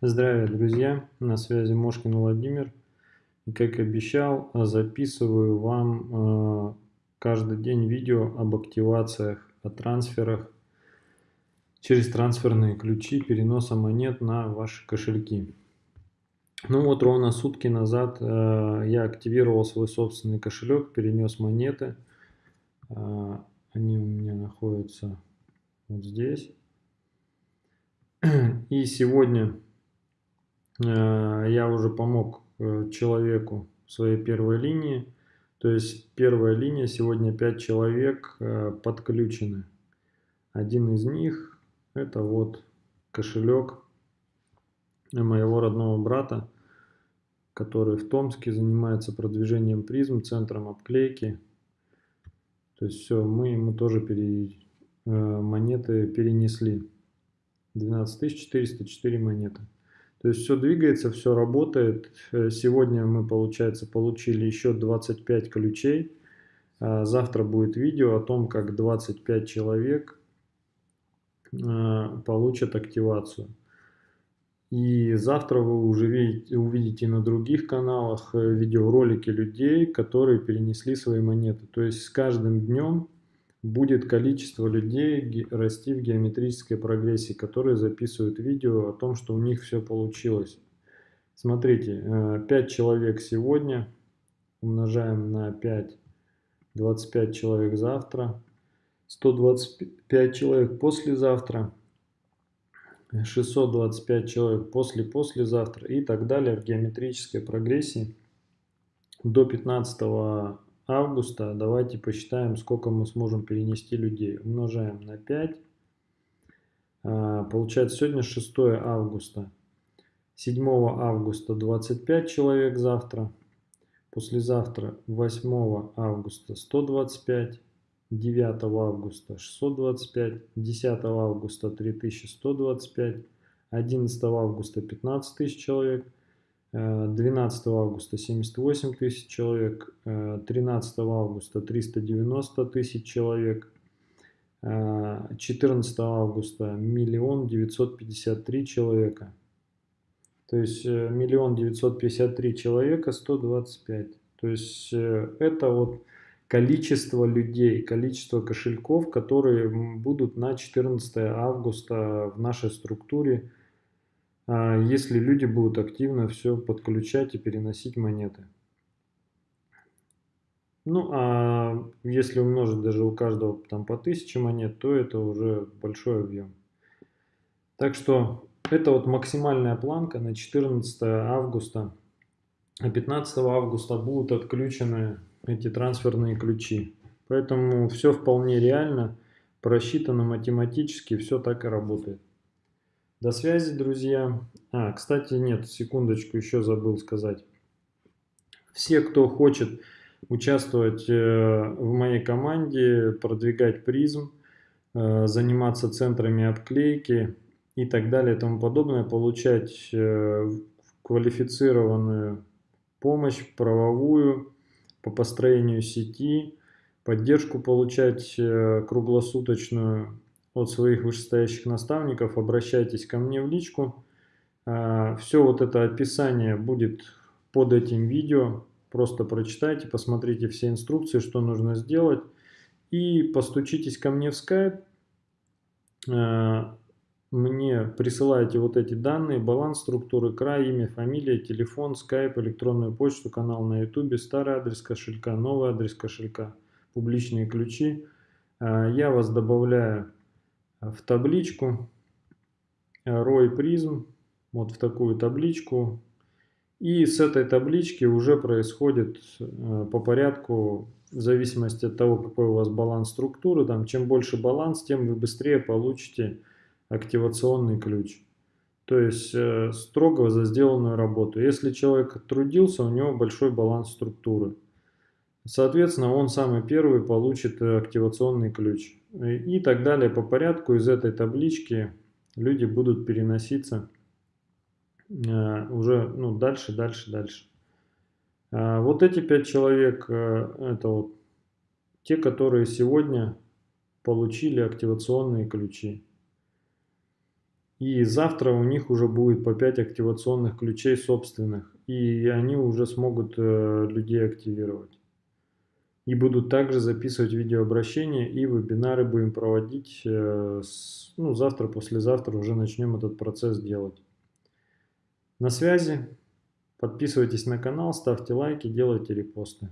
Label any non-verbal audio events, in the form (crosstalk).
Здравия, друзья! На связи Мошкин Владимир. И как обещал, записываю вам э, каждый день видео об активациях, о трансферах через трансферные ключи переноса монет на ваши кошельки. Ну вот ровно сутки назад э, я активировал свой собственный кошелек, перенес монеты. Э, они у меня находятся вот здесь. (clears throat) И сегодня э, я уже помог э, человеку своей первой линии. То есть первая линия, сегодня 5 человек э, подключены. Один из них это вот кошелек моего родного брата, который в Томске занимается продвижением призм, центром обклейки. То есть все, мы ему тоже пере, монеты перенесли. 12404 монеты. То есть все двигается, все работает. Э, сегодня мы, получается, получили еще 25 ключей. А завтра будет видео о том, как 25 человек э, получат активацию. И завтра вы уже видите, увидите на других каналах э, видеоролики людей, которые перенесли свои монеты. То есть с каждым днем будет количество людей расти в геометрической прогрессии, которые записывают видео о том, что у них все получилось. Смотрите, 5 э, человек сегодня, умножаем на 5, 25 человек завтра, 125 человек послезавтра, 625 человек после-послезавтра и так далее в геометрической прогрессии до 15 августа давайте посчитаем, сколько мы сможем перенести людей. Умножаем на 5. А, получается, сегодня 6 августа. 7 августа 25 человек завтра. Послезавтра 8 августа 125. 9 августа 625. 10 августа 3125. 11 августа 15 тысяч человек. 12 августа 78 тысяч человек, 13 августа 390 тысяч человек, 14 августа миллион девятьсот пятьдесят три человека. То есть э, миллион девятьсот пятьдесят три человека 125. То есть э, это вот количество людей, количество кошельков, которые будут на 14 августа в нашей структуре если люди будут активно все подключать и переносить монеты. Ну, а если умножить даже у каждого там по 1000 монет, то это уже большой объем. Так что это вот максимальная планка на 14 августа. А 15 августа будут отключены эти трансферные ключи. Поэтому все вполне реально, просчитано математически, все так и работает. До связи, друзья. А, кстати, нет, секундочку, еще забыл сказать. Все, кто хочет участвовать э, в моей команде, продвигать призм, э, заниматься центрами обклейки и так далее и тому подобное, получать э, квалифицированную помощь правовую по построению сети, поддержку получать круглосуточную от своих вышестоящих наставников, обращайтесь ко мне в личку. А, Все вот это описание будет под этим видео. Просто прочитайте, посмотрите все инструкции, что нужно сделать. И постучитесь ко мне в. А, мне присылайте вот эти данные, баланс структуры, край, имя, фамилия, телефон, Skype, электронную почту, канал на YouTube, старый адрес кошелька, новый адрес кошелька, публичные ключи. А, я вас добавляю в табличку ROI призм, вот в такую табличку. И с этой таблички уже происходит э, по порядку, в зависимости от того, какой у вас баланс структуры, там, чем больше баланс, тем вы быстрее получите активационный ключ. То есть э, строго за сделанную работу. Если человек трудился, у него большой баланс структуры. Соответственно, он самый первый получит э, активационный ключ. И так далее по порядку из этой таблички люди будут переноситься э, уже ну, дальше, дальше, дальше. А вот эти пять человек, э, это вот те, которые сегодня получили активационные ключи. И завтра у них уже будет по 5 активационных ключей собственных, и они уже смогут э, людей активировать. И будут также записывать видеообращения и вебинары будем проводить. Э, ну, завтра, послезавтра уже начнем этот процесс делать. На связи. Подписывайтесь на канал, ставьте лайки, делайте репосты.